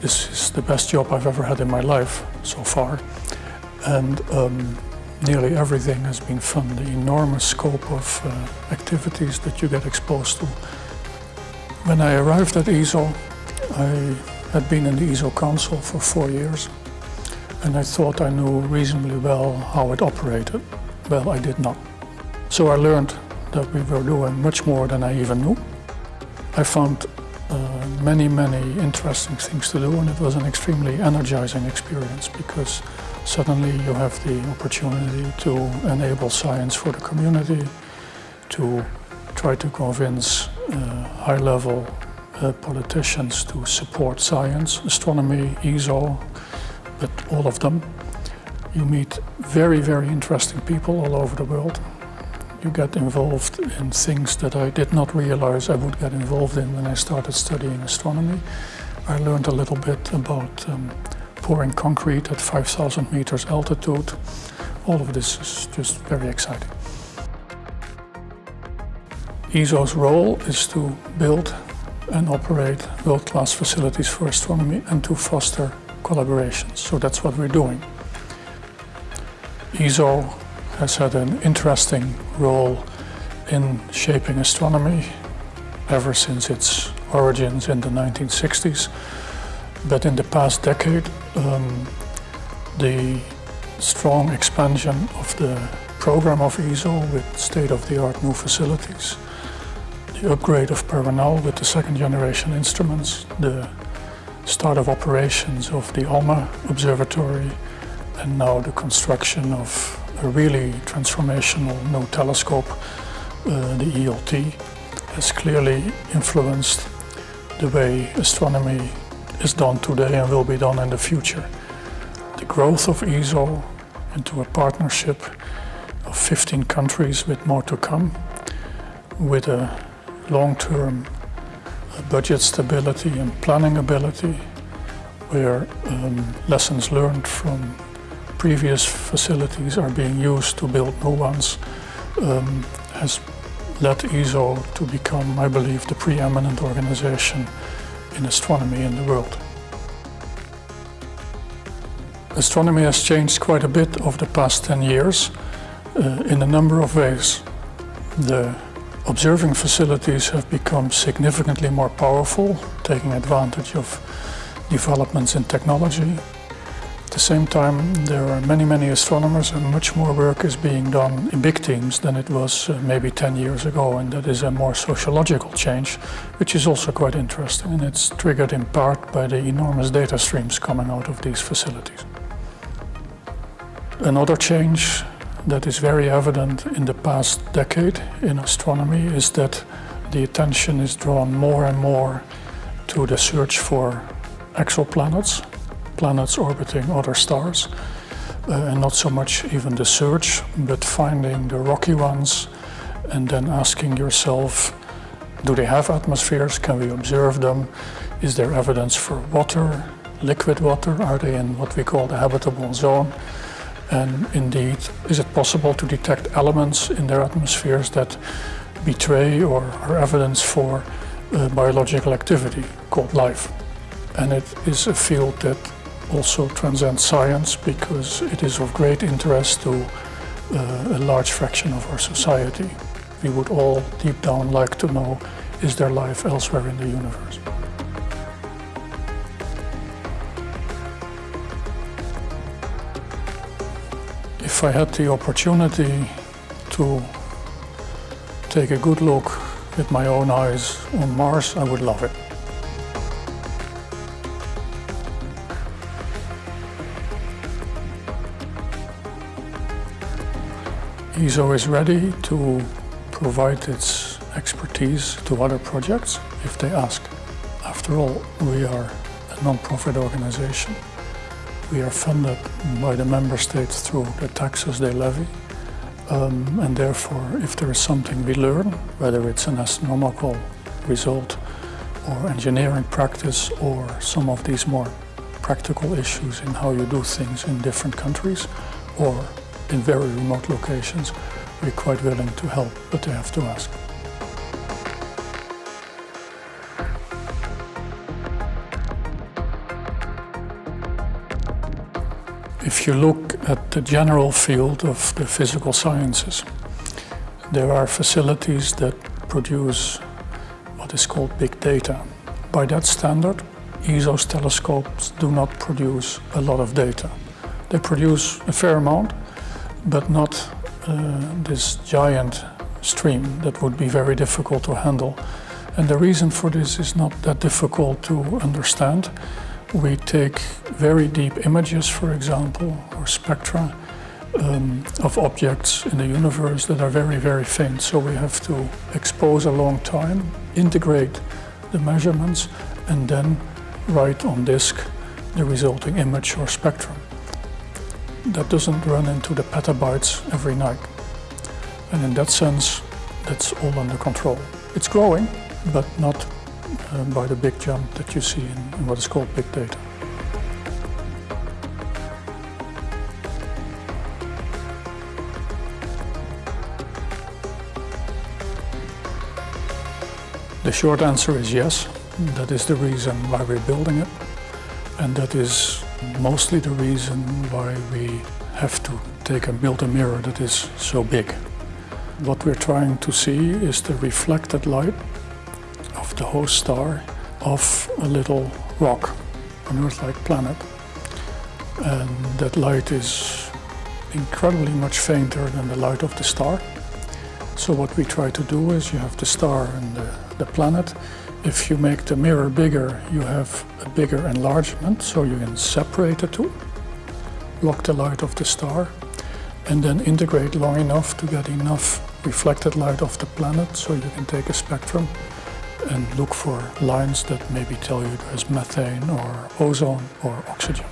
This is the best job I've ever had in my life so far. And um, nearly everything has been fun. The enormous scope of uh, activities that you get exposed to. When I arrived at ESO, I had been in the ESO Council for four years and I thought I knew reasonably well how it operated. Well, I did not. So I learned that we were doing much more than I even knew. I found uh, many, many interesting things to do and it was an extremely energizing experience because suddenly you have the opportunity to enable science for the community, to try to convince uh, high-level uh, politicians to support science, astronomy, ESO, but all of them. You meet very, very interesting people all over the world. You get involved in things that I did not realize I would get involved in when I started studying astronomy. I learned a little bit about um, pouring concrete at 5,000 meters altitude. All of this is just very exciting. ESO's role is to build and operate world-class facilities for astronomy and to foster collaborations. So that's what we're doing. ESO has had an interesting role in shaping astronomy ever since its origins in the 1960s. But in the past decade, um, the strong expansion of the program of ESO with state-of-the-art new facilities, the upgrade of Paranal with the second generation instruments, the start of operations of the ALMA Observatory and now the construction of a really transformational new telescope, uh, the ELT, has clearly influenced the way astronomy is done today and will be done in the future. The growth of ESO into a partnership of 15 countries with more to come, with a long-term budget stability and planning ability, where um, lessons learned from previous facilities are being used to build new ones, um, has led ESO to become, I believe, the preeminent organization in astronomy in the world. Astronomy has changed quite a bit over the past 10 years uh, in a number of ways. The Observing facilities have become significantly more powerful, taking advantage of developments in technology. At the same time, there are many, many astronomers and much more work is being done in big teams than it was uh, maybe 10 years ago, and that is a more sociological change, which is also quite interesting, and it's triggered in part by the enormous data streams coming out of these facilities. Another change that is very evident in the past decade in astronomy is that the attention is drawn more and more to the search for exoplanets, planets orbiting other stars, uh, and not so much even the search, but finding the rocky ones and then asking yourself, do they have atmospheres? Can we observe them? Is there evidence for water, liquid water? Are they in what we call the habitable zone? And indeed, is it possible to detect elements in their atmospheres that betray or are evidence for uh, biological activity called life? And it is a field that also transcends science because it is of great interest to uh, a large fraction of our society. We would all deep down like to know, is there life elsewhere in the universe? If I had the opportunity to take a good look with my own eyes on Mars, I would love it. ESO always ready to provide its expertise to other projects if they ask. After all, we are a non-profit organization. We are funded by the member states through the taxes they levy. Um, and therefore, if there is something we learn, whether it's an astronomical result or engineering practice or some of these more practical issues in how you do things in different countries or in very remote locations, we're quite willing to help, but they have to ask. If you look at the general field of the physical sciences, there are facilities that produce what is called big data. By that standard, ESO's telescopes do not produce a lot of data. They produce a fair amount, but not uh, this giant stream that would be very difficult to handle. And the reason for this is not that difficult to understand. We take very deep images, for example, or spectra um, of objects in the universe that are very, very faint. So we have to expose a long time, integrate the measurements, and then write on disk the resulting image or spectrum. That doesn't run into the petabytes every night. And in that sense, that's all under control. It's growing, but not uh, by the big jump that you see in, in what is called big data. The short answer is yes. That is the reason why we're building it. And that is mostly the reason why we have to take and build a mirror that is so big. What we're trying to see is the reflected light of the host star of a little rock, an Earth-like planet. And that light is incredibly much fainter than the light of the star. So what we try to do is you have the star and the, the planet. If you make the mirror bigger, you have a bigger enlargement, so you can separate the two, block the light of the star, and then integrate long enough to get enough reflected light of the planet so you can take a spectrum and look for lines that maybe tell you there's methane or ozone or oxygen.